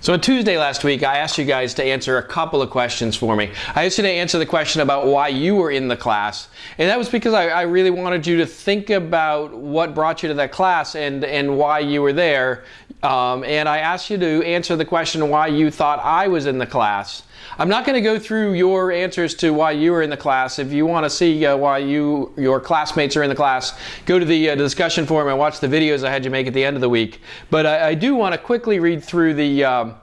So on Tuesday last week, I asked you guys to answer a couple of questions for me. I asked you to answer the question about why you were in the class. And that was because I, I, really wanted you to think about what brought you to that class and, and why you were there. Um, and I asked you to answer the question why you thought I was in the class. I'm not going to go through your answers to why you were in the class. If you want to see uh, why you your classmates are in the class, go to the uh, discussion forum and watch the videos I had you make at the end of the week. But I, I do want to quickly read through the um,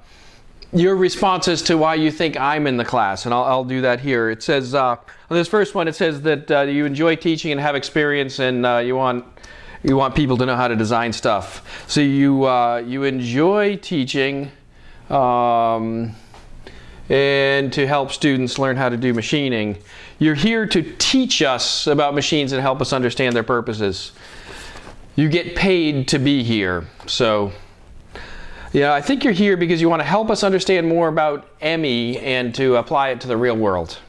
your responses to why you think I'm in the class, and I'll, I'll do that here. It says uh, on this first one, it says that uh, you enjoy teaching and have experience, and uh, you want you want people to know how to design stuff. So you uh, you enjoy teaching. Um, and to help students learn how to do machining. You're here to teach us about machines and help us understand their purposes. You get paid to be here. So, yeah, I think you're here because you want to help us understand more about ME and to apply it to the real world.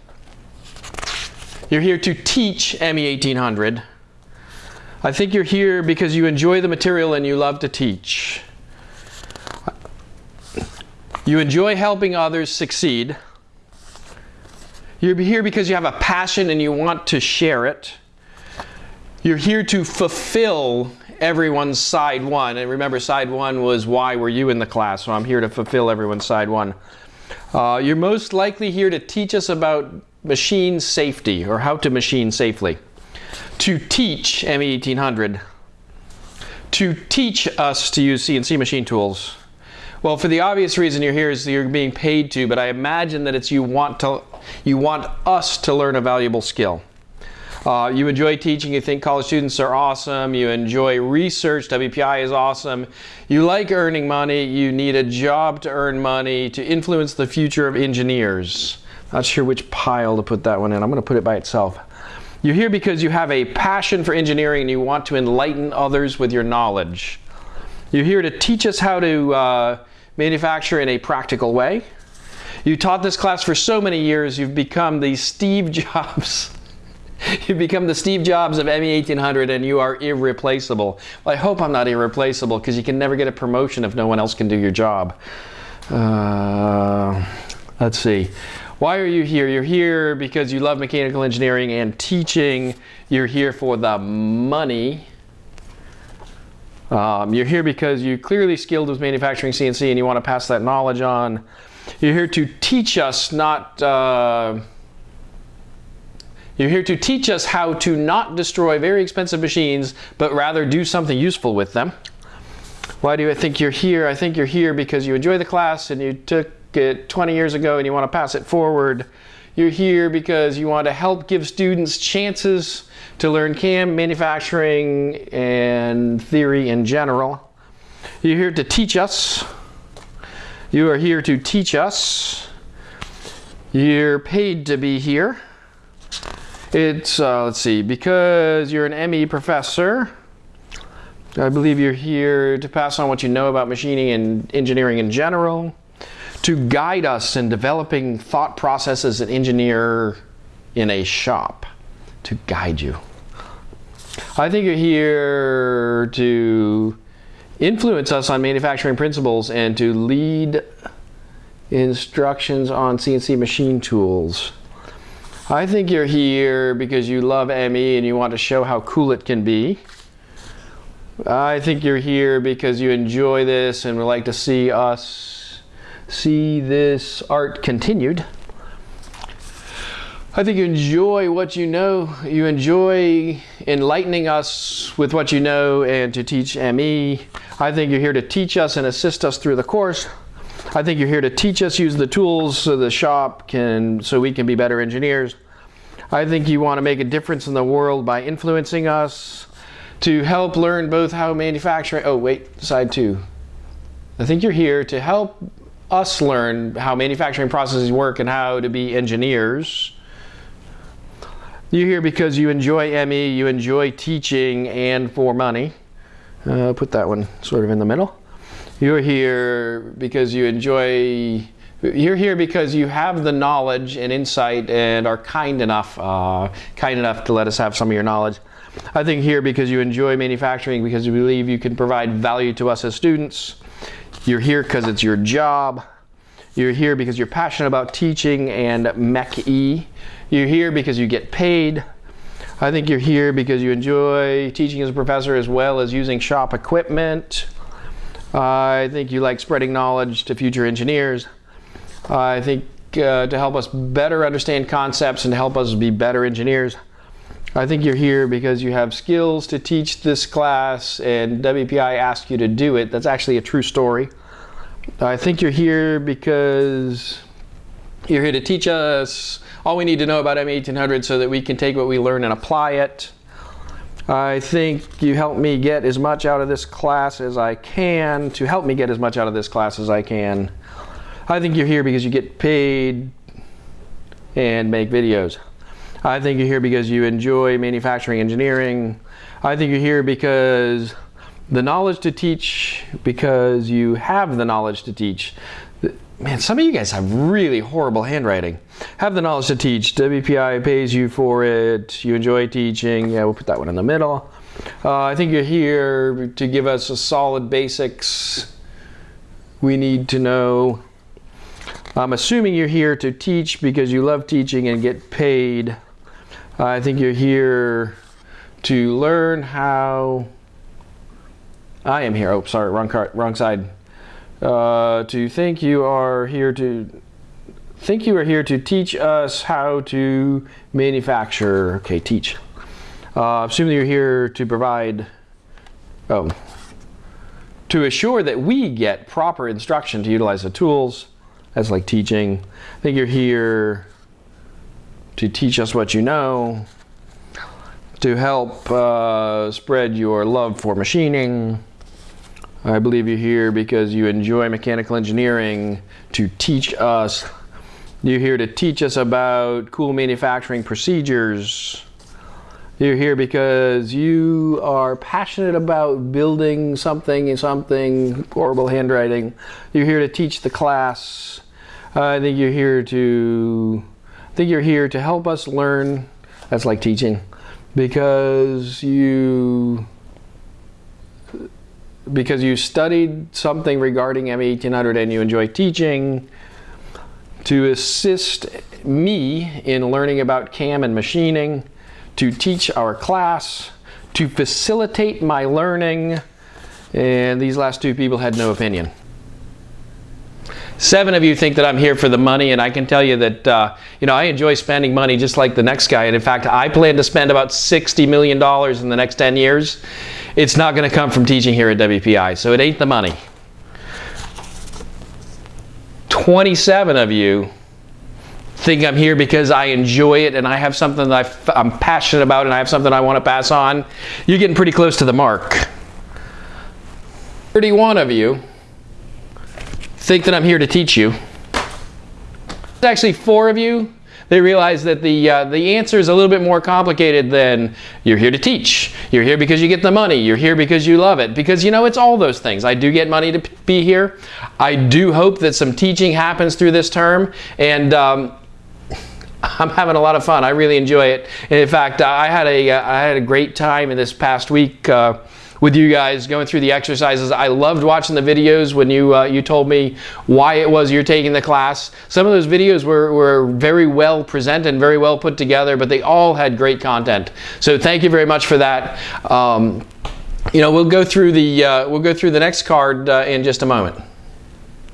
You're here to teach ME 1800. I think you're here because you enjoy the material and you love to teach. You enjoy helping others succeed. You're here because you have a passion and you want to share it. You're here to fulfill everyone's side one. And remember, side one was why were you in the class? So I'm here to fulfill everyone's side one. Uh, you're most likely here to teach us about machine safety or how to machine safely. To teach ME 1800. To teach us to use CNC machine tools well, for the obvious reason you're here is you're being paid to, but I imagine that it's you want to, you want us to learn a valuable skill. Uh, you enjoy teaching, you think college students are awesome, you enjoy research, WPI is awesome, you like earning money, you need a job to earn money to influence the future of engineers. Not sure which pile to put that one in, I'm going to put it by itself. You're here because you have a passion for engineering and you want to enlighten others with your knowledge. You're here to teach us how to uh, manufacture in a practical way. You taught this class for so many years, you've become the Steve Jobs. you've become the Steve Jobs of ME 1800 and you are irreplaceable. Well, I hope I'm not irreplaceable because you can never get a promotion if no one else can do your job. Uh, let's see. Why are you here? You're here because you love mechanical engineering and teaching. You're here for the money. Um, you're here because you're clearly skilled with manufacturing CNC and you want to pass that knowledge on. You're here to teach us not, uh, you're here to teach us how to not destroy very expensive machines, but rather do something useful with them. Why do I think you're here? I think you're here because you enjoy the class and you took it 20 years ago and you want to pass it forward. You're here because you want to help give students chances to learn CAM, manufacturing, and theory in general. You're here to teach us. You are here to teach us. You're paid to be here. It's, uh, let's see, because you're an ME professor, I believe you're here to pass on what you know about machining and engineering in general, to guide us in developing thought processes an engineer in a shop to guide you. I think you're here to influence us on manufacturing principles and to lead instructions on CNC machine tools. I think you're here because you love ME and you want to show how cool it can be. I think you're here because you enjoy this and would like to see us see this art continued. I think you enjoy what you know. You enjoy enlightening us with what you know and to teach ME. I think you're here to teach us and assist us through the course. I think you're here to teach us use the tools so the shop can, so we can be better engineers. I think you want to make a difference in the world by influencing us to help learn both how manufacturing, oh wait, side two. I think you're here to help us learn how manufacturing processes work and how to be engineers. You're here because you enjoy ME, you enjoy teaching, and for money. Uh, put that one sort of in the middle. You're here because you enjoy, you're here because you have the knowledge and insight and are kind enough, uh, kind enough to let us have some of your knowledge. I think here because you enjoy manufacturing, because you believe you can provide value to us as students. You're here because it's your job. You're here because you're passionate about teaching and MECE. You're here because you get paid. I think you're here because you enjoy teaching as a professor as well as using shop equipment. I think you like spreading knowledge to future engineers. I think uh, to help us better understand concepts and help us be better engineers. I think you're here because you have skills to teach this class and WPI asked you to do it. That's actually a true story. I think you're here because you're here to teach us all we need to know about M1800 so that we can take what we learn and apply it. I think you help me get as much out of this class as I can, to help me get as much out of this class as I can. I think you're here because you get paid and make videos. I think you're here because you enjoy manufacturing engineering. I think you're here because the knowledge to teach, because you have the knowledge to teach. Man, some of you guys have really horrible handwriting. Have the knowledge to teach. WPI pays you for it. You enjoy teaching. Yeah, we'll put that one in the middle. Uh, I think you're here to give us a solid basics we need to know. I'm assuming you're here to teach because you love teaching and get paid. I think you're here to learn how I am here. Oh, sorry, wrong card, wrong side. Uh, to think you are here to think you are here to teach us how to manufacture. Okay, teach. Uh, assuming you're here to provide. Oh, to assure that we get proper instruction to utilize the tools. That's like teaching. I think you're here to teach us what you know, to help uh, spread your love for machining. I believe you're here because you enjoy mechanical engineering to teach us. You're here to teach us about cool manufacturing procedures. You're here because you are passionate about building something, something, horrible handwriting. You're here to teach the class. I think you're here to Think you're here to help us learn. That's like teaching. Because you because you studied something regarding M1800 and you enjoy teaching to assist me in learning about CAM and machining, to teach our class, to facilitate my learning, and these last two people had no opinion. Seven of you think that I'm here for the money, and I can tell you that uh, you know I enjoy spending money just like the next guy. And in fact, I plan to spend about $60 million in the next 10 years. It's not going to come from teaching here at WPI, so it ain't the money. 27 of you think I'm here because I enjoy it and I have something that I am passionate about and I have something I want to pass on. You're getting pretty close to the mark. 31 of you think that I'm here to teach you. There's actually four of you. They realize that the, uh, the answer is a little bit more complicated than you're here to teach. You're here because you get the money. You're here because you love it. Because, you know, it's all those things. I do get money to be here. I do hope that some teaching happens through this term. And um, I'm having a lot of fun. I really enjoy it. And in fact, I had a, uh, had a great time in this past week. Uh, with you guys going through the exercises. I loved watching the videos when you uh, you told me why it was you're taking the class. Some of those videos were, were very well presented and very well put together, but they all had great content. So thank you very much for that. Um, you know, we'll go through the uh, we'll go through the next card uh, in just a moment.